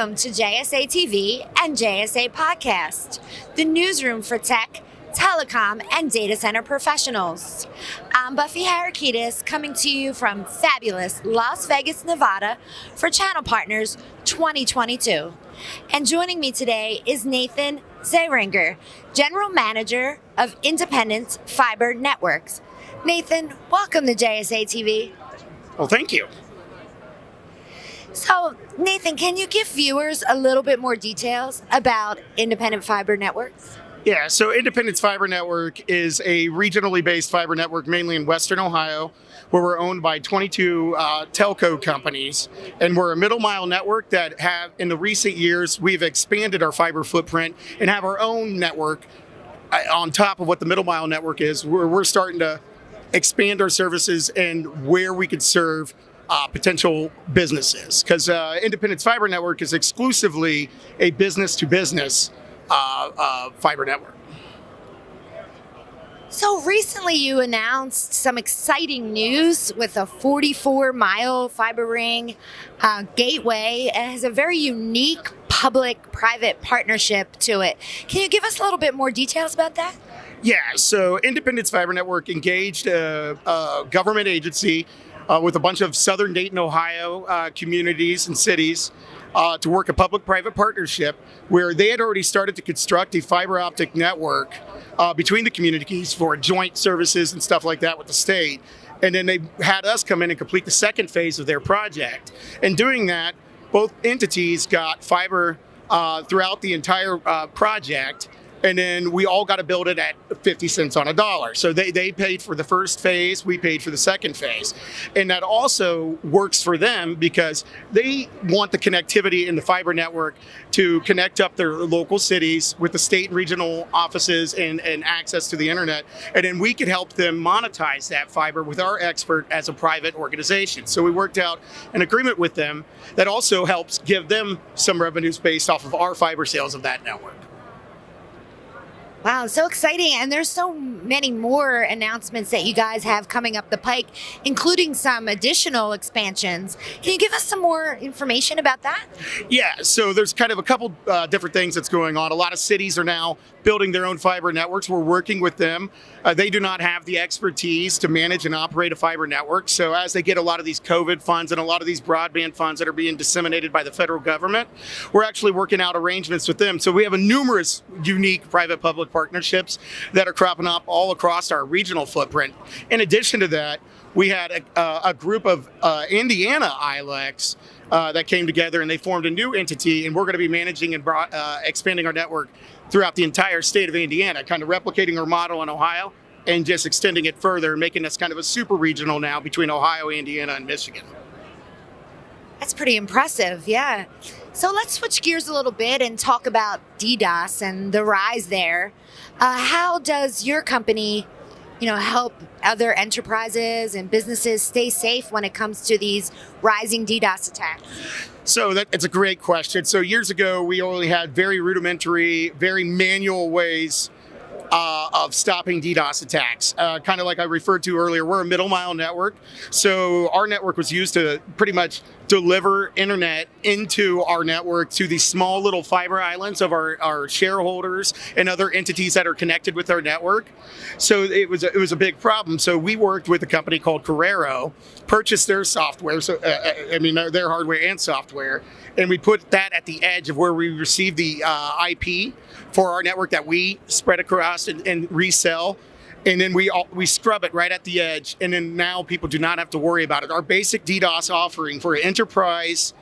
Welcome to JSA TV and JSA Podcast, the newsroom for tech, telecom, and data center professionals. I'm Buffy Harakidas coming to you from fabulous Las Vegas, Nevada for Channel Partners 2022. And joining me today is Nathan Zeringer, General Manager of Independence Fiber Networks. Nathan, welcome to JSA TV. Well, thank you. So, Nathan, can you give viewers a little bit more details about Independent Fiber Networks? Yeah, so Independence Fiber Network is a regionally based fiber network mainly in Western Ohio, where we're owned by 22 uh, telco companies. And we're a middle mile network that have, in the recent years, we've expanded our fiber footprint and have our own network uh, on top of what the middle mile network is. We're, we're starting to expand our services and where we could serve uh, potential businesses because uh, Independence Fiber Network is exclusively a business to business fiber network. So recently, you announced some exciting news with a 44 mile fiber ring uh, gateway. It has a very unique public private partnership to it. Can you give us a little bit more details about that? Yeah, so Independence Fiber Network engaged a, a government agency uh, with a bunch of southern Dayton, Ohio uh, communities and cities uh, to work a public-private partnership where they had already started to construct a fiber optic network uh, between the communities for joint services and stuff like that with the state. And then they had us come in and complete the second phase of their project. And doing that, both entities got fiber uh, throughout the entire uh, project and then we all got to build it at 50 cents on a dollar. So they, they paid for the first phase, we paid for the second phase. And that also works for them because they want the connectivity in the fiber network to connect up their local cities with the state and regional offices and, and access to the internet. And then we could help them monetize that fiber with our expert as a private organization. So we worked out an agreement with them that also helps give them some revenues based off of our fiber sales of that network. Wow, so exciting. And there's so many more announcements that you guys have coming up the pike, including some additional expansions. Can you give us some more information about that? Yeah, so there's kind of a couple uh, different things that's going on. A lot of cities are now building their own fiber networks. We're working with them. Uh, they do not have the expertise to manage and operate a fiber network. So as they get a lot of these COVID funds and a lot of these broadband funds that are being disseminated by the federal government, we're actually working out arrangements with them. So we have a numerous unique partnerships that are cropping up all across our regional footprint. In addition to that, we had a, uh, a group of uh, Indiana ILECs uh, that came together and they formed a new entity and we're going to be managing and brought, uh, expanding our network throughout the entire state of Indiana, kind of replicating our model in Ohio and just extending it further, making us kind of a super regional now between Ohio, Indiana, and Michigan. That's pretty impressive, yeah. So let's switch gears a little bit and talk about DDoS and the rise there. Uh, how does your company, you know, help other enterprises and businesses stay safe when it comes to these rising DDoS attacks? So that, it's a great question. So years ago, we only had very rudimentary, very manual ways uh, of stopping DDoS attacks. Uh, kind of like I referred to earlier, we're a middle mile network. So our network was used to pretty much deliver internet into our network to these small little fiber islands of our, our shareholders and other entities that are connected with our network. So it was, a, it was a big problem. So we worked with a company called Corero, purchased their software, so uh, uh I mean their hardware and software, and we put that at the edge of where we receive the uh, IP for our network that we spread across and, and resell and then we all, we scrub it right at the edge, and then now people do not have to worry about it. Our basic DDoS offering for enterprise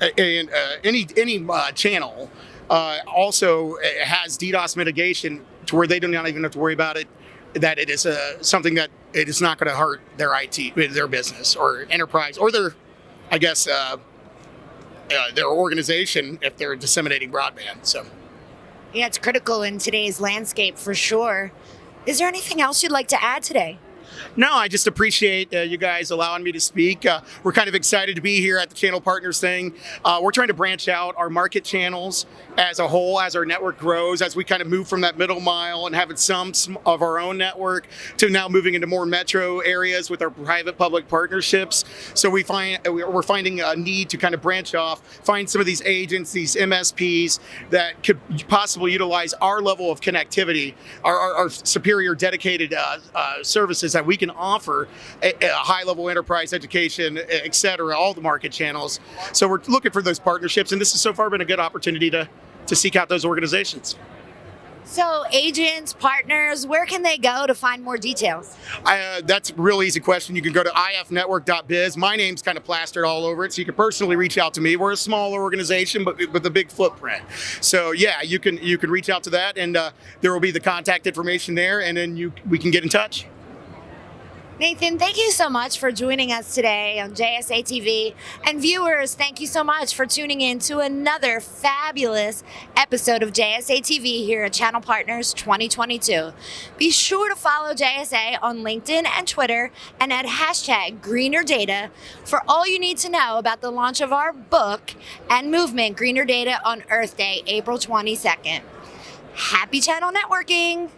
uh, and uh, any any uh, channel uh, also uh, has DDoS mitigation to where they do not even have to worry about it. That it is uh, something that it is not going to hurt their IT, their business, or enterprise, or their, I guess, their organization if they're disseminating broadband. So. Yeah, it's critical in today's landscape for sure. Is there anything else you'd like to add today? No, I just appreciate uh, you guys allowing me to speak. Uh, we're kind of excited to be here at the Channel Partners thing. Uh, we're trying to branch out our market channels as a whole, as our network grows, as we kind of move from that middle mile and having some of our own network to now moving into more metro areas with our private-public partnerships. So we find we're finding a need to kind of branch off, find some of these agents, these MSPs that could possibly utilize our level of connectivity, our, our, our superior dedicated uh, uh, services that we can offer a, a high level enterprise education, et cetera, all the market channels. So we're looking for those partnerships, and this has so far been a good opportunity to, to seek out those organizations. So, agents, partners, where can they go to find more details? Uh, that's a real easy question. You can go to ifnetwork.biz. My name's kind of plastered all over it, so you can personally reach out to me. We're a smaller organization, but with a big footprint. So, yeah, you can you can reach out to that, and uh, there will be the contact information there, and then you we can get in touch. Nathan, thank you so much for joining us today on JSA TV. And viewers, thank you so much for tuning in to another fabulous episode of JSA TV here at Channel Partners 2022. Be sure to follow JSA on LinkedIn and Twitter and add hashtag Greener Data for all you need to know about the launch of our book and movement Greener Data on Earth Day, April 22nd. Happy channel networking!